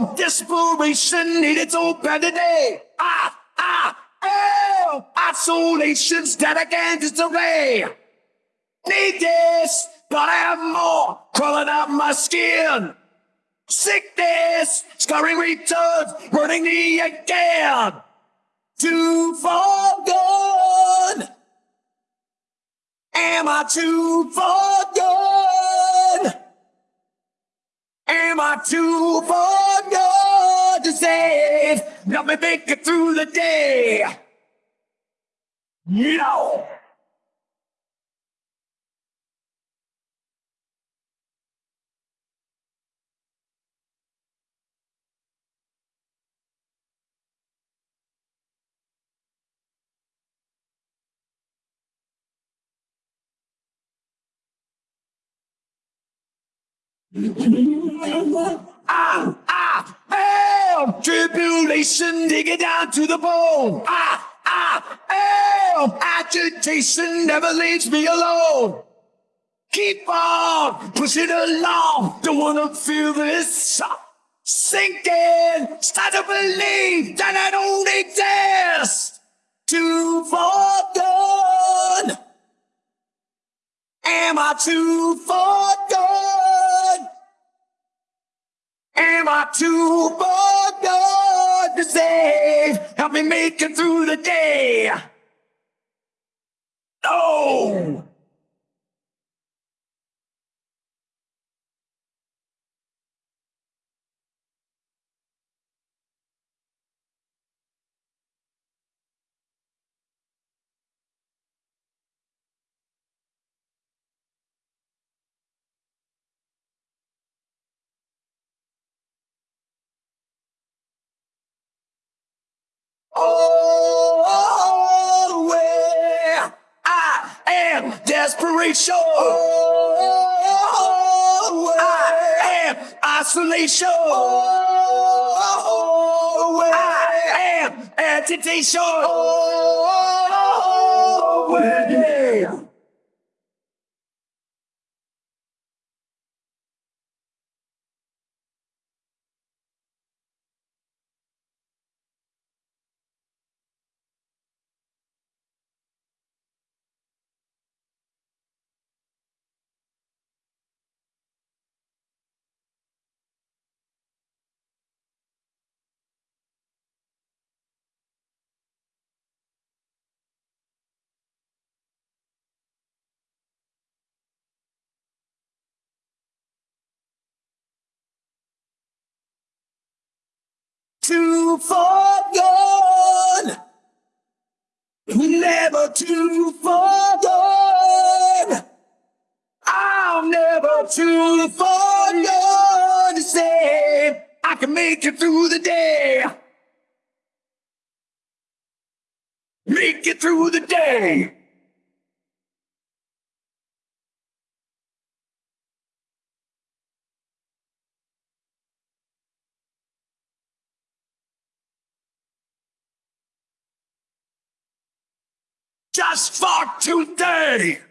am desperation needed so bad today. Ah, ah, oh, isolation's dead again disarray. Need this, but I have more crawling out my skin. Sickness, scarring returns, burning me again. Too far gone. Am I too far gone? Am I too far gone to save? Let me make it through the day. No. Ah, ah, hell, tribulation, dig it down to the bone. Ah, ah, hell, agitation never leaves me alone. Keep on pushing along, don't wanna feel this sinking. Start to believe that I don't exist. Too far gone. Am I too far gone? Am I too far gone to save? Help me make it through the day. No! Desperation. Oh, I am isolation. Oh, I am agitation. Oh, too far gone. Never too far gone. I'm never too far gone to say I can make it through the day. Make it through the day. Just for today.